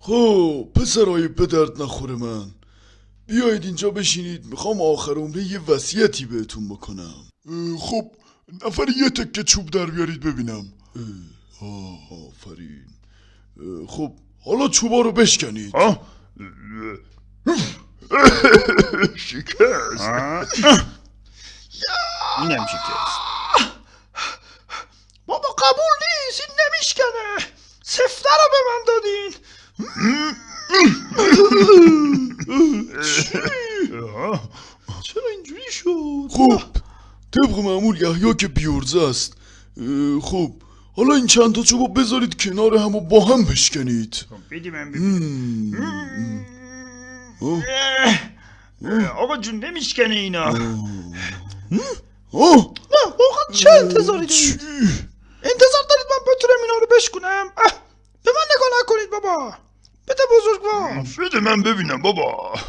خب پسرای به درد نخوره من. بیایید اینجا بشینید. می‌خوام آخر عمره یه وصیتی بهتون بکنم. خب نفر یه تکه چوب در بیارید ببینم. آه آفرین. خب حالا چوبا رو بشکنید. ها شکست. اینم شکست. بابا قبول نیست این نمیشکنه. سفته رو به من دادین. آه. چرا اینجوری شد؟ خب طبق معمول یحیی که بیورزه است. خب حالا این چند تا چوبو بذارید کنار هم و با هم بشکنید. خب، من ببینم آقا جون نمیشکنه اینا. آه نه واقعا چه انتظاری؟ دارید؟ انتظار دارید من بتونم اینا رو بشکنم؟ به من نگاه نکنید بابا. بده بزرگوار. بده من ببینم بابا.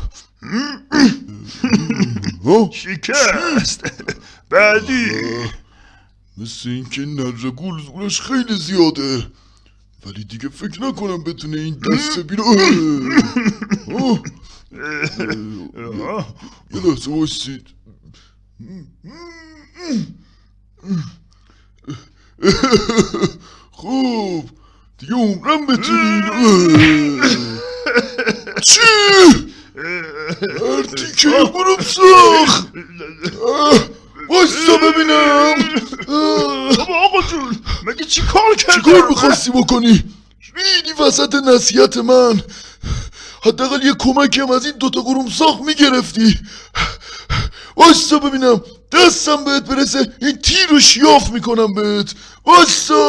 شکست. بعدی. مثل اینکه نره گول زورش خیلی زیاده. ولی دیگه فکر نکنم بتونه این دست بیرو. یه لحظه باشید خب دیگه عمرم بتونین چی؟ مردی که برم ساخ بایستا ببینم. بابا آقا جون مگه چی کار کردی چیکار می‌خواستی بکنی؟ ریدی وسط نصیحت من حداقل یه کمکی هم از این دوتا قرومساق می‌گرفتی واستا ببینم دستم بهت برسه این تیر رو شیاف می‌کنم بهت. واستا